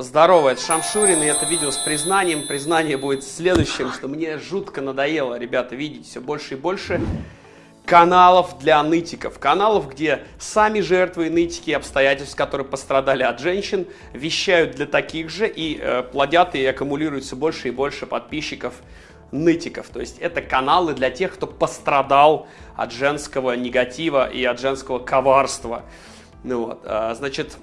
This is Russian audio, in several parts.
Здорово, это Шамшурин, и это видео с признанием. Признание будет следующим, что мне жутко надоело, ребята, видеть все больше и больше каналов для нытиков. Каналов, где сами жертвы нытики обстоятельств, которые пострадали от женщин, вещают для таких же и э, плодят и аккумулируют все больше и больше подписчиков нытиков. То есть это каналы для тех, кто пострадал от женского негатива и от женского коварства. Ну вот, а, значит,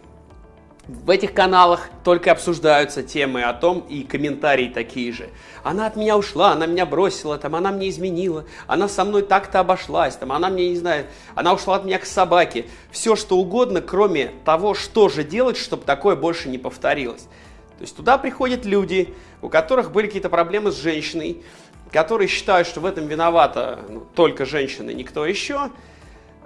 в этих каналах только обсуждаются темы о том и комментарии такие же. Она от меня ушла, она меня бросила, там, она мне изменила, она со мной так-то обошлась, там, она мне, не знаю, она ушла от меня к собаке. Все что угодно, кроме того, что же делать, чтобы такое больше не повторилось. То есть туда приходят люди, у которых были какие-то проблемы с женщиной, которые считают, что в этом виновата ну, только женщина, никто еще,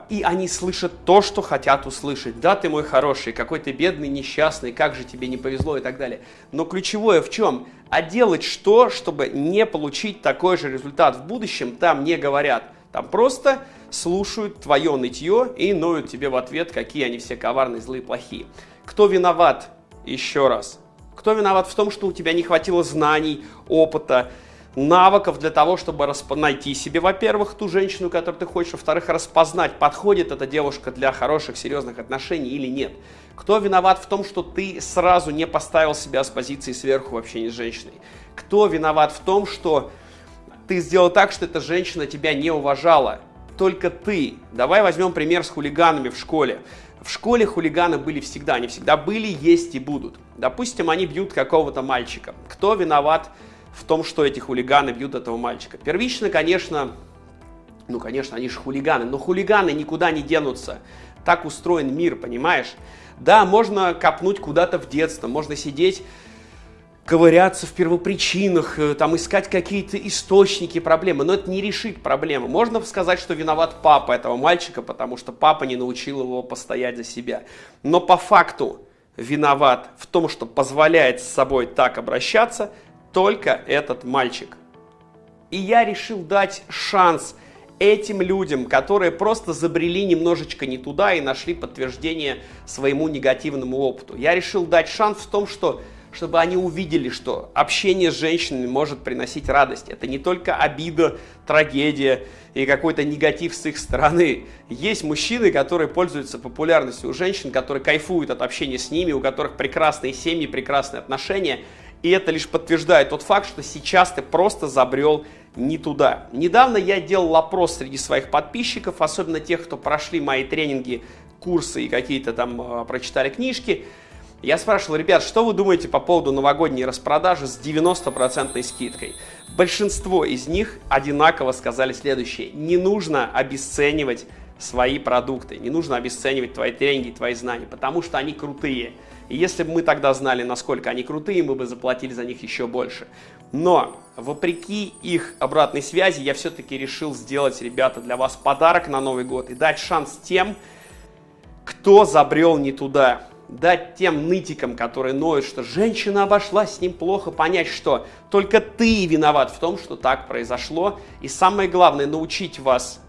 и они слышат то, что хотят услышать. Да, ты мой хороший, какой ты бедный, несчастный, как же тебе не повезло и так далее. Но ключевое в чем? А делать что, чтобы не получить такой же результат в будущем, там не говорят. Там просто слушают твое нытье и ноют тебе в ответ, какие они все коварные, злые, плохие. Кто виноват? Еще раз. Кто виноват в том, что у тебя не хватило знаний, опыта, навыков для того, чтобы расп... найти себе, во-первых, ту женщину, которую ты хочешь, во-вторых, распознать, подходит эта девушка для хороших, серьезных отношений или нет. Кто виноват в том, что ты сразу не поставил себя с позиции сверху в общении с женщиной? Кто виноват в том, что ты сделал так, что эта женщина тебя не уважала? Только ты. Давай возьмем пример с хулиганами в школе. В школе хулиганы были всегда, они всегда были, есть и будут. Допустим, они бьют какого-то мальчика. Кто виноват в том, что эти хулиганы бьют этого мальчика. Первично, конечно, ну, конечно, они же хулиганы, но хулиганы никуда не денутся. Так устроен мир, понимаешь? Да, можно копнуть куда-то в детство, можно сидеть, ковыряться в первопричинах, э, там искать какие-то источники проблемы, но это не решит проблему. Можно сказать, что виноват папа этого мальчика, потому что папа не научил его постоять за себя. Но по факту виноват в том, что позволяет с собой так обращаться – только этот мальчик. И я решил дать шанс этим людям, которые просто забрели немножечко не туда и нашли подтверждение своему негативному опыту. Я решил дать шанс в том, что чтобы они увидели, что общение с женщинами может приносить радость. Это не только обида, трагедия и какой-то негатив с их стороны. Есть мужчины, которые пользуются популярностью у женщин, которые кайфуют от общения с ними, у которых прекрасные семьи, прекрасные отношения. И это лишь подтверждает тот факт, что сейчас ты просто забрел не туда. Недавно я делал опрос среди своих подписчиков, особенно тех, кто прошли мои тренинги, курсы и какие-то там э, прочитали книжки. Я спрашивал, ребят, что вы думаете по поводу новогодней распродажи с 90% скидкой? Большинство из них одинаково сказали следующее. Не нужно обесценивать свои продукты, не нужно обесценивать твои тренинги, твои знания, потому что они крутые. И если бы мы тогда знали, насколько они крутые, мы бы заплатили за них еще больше. Но, вопреки их обратной связи, я все-таки решил сделать, ребята, для вас подарок на Новый год и дать шанс тем, кто забрел не туда. Дать тем нытикам, которые ноют, что женщина обошлась с ним плохо, понять, что только ты виноват в том, что так произошло. И самое главное, научить вас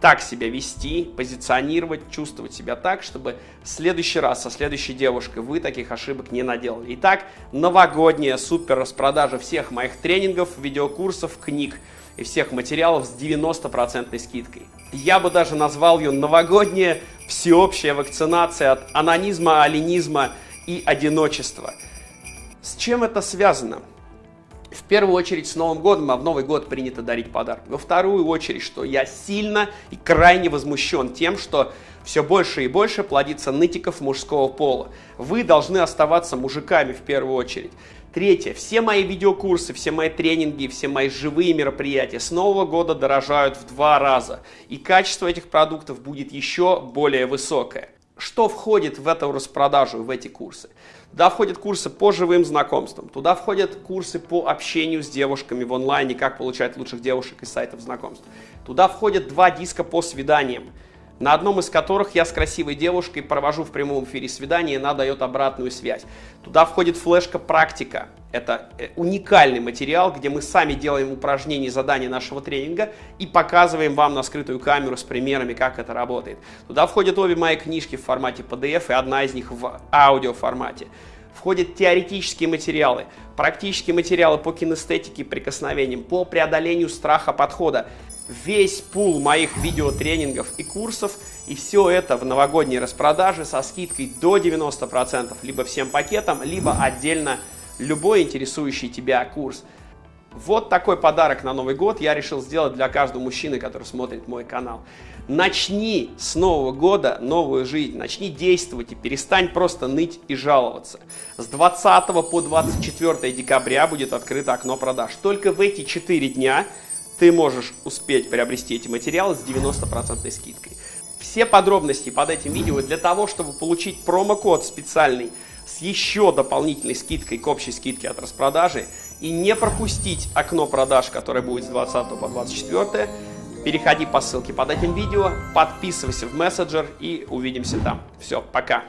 так себя вести, позиционировать, чувствовать себя так, чтобы в следующий раз со следующей девушкой вы таких ошибок не наделали. Итак, новогодняя супер распродажа всех моих тренингов, видеокурсов, книг и всех материалов с 90% скидкой. Я бы даже назвал ее новогодняя всеобщая вакцинация от анонизма, алинизма и одиночества. С чем это связано? В первую очередь с Новым годом, а в Новый год принято дарить подарки. Во вторую очередь, что я сильно и крайне возмущен тем, что все больше и больше плодится нытиков мужского пола. Вы должны оставаться мужиками в первую очередь. Третье. Все мои видеокурсы, все мои тренинги, все мои живые мероприятия с Нового года дорожают в два раза. И качество этих продуктов будет еще более высокое. Что входит в эту распродажу, в эти курсы? Туда входят курсы по живым знакомствам, туда входят курсы по общению с девушками в онлайне, как получать лучших девушек из сайтов знакомств. Туда входят два диска по свиданиям на одном из которых я с красивой девушкой провожу в прямом эфире свидание, и она дает обратную связь. Туда входит флешка «Практика». Это э, уникальный материал, где мы сами делаем упражнения и задания нашего тренинга и показываем вам на скрытую камеру с примерами, как это работает. Туда входят обе мои книжки в формате PDF и одна из них в аудиоформате. Входят теоретические материалы, практические материалы по кинестетике прикосновениям, по преодолению страха подхода, весь пул моих видеотренингов и курсов, и все это в новогодней распродаже со скидкой до 90%, либо всем пакетом, либо отдельно любой интересующий тебя курс. Вот такой подарок на Новый год я решил сделать для каждого мужчины, который смотрит мой канал. Начни с Нового года новую жизнь, начни действовать и перестань просто ныть и жаловаться. С 20 по 24 декабря будет открыто окно продаж. Только в эти 4 дня ты можешь успеть приобрести эти материалы с 90% скидкой. Все подробности под этим видео для того, чтобы получить промокод специальный с еще дополнительной скидкой к общей скидке от распродажи и не пропустить окно продаж, которое будет с 20 по 24, переходи по ссылке под этим видео, подписывайся в мессенджер и увидимся там. Все, пока!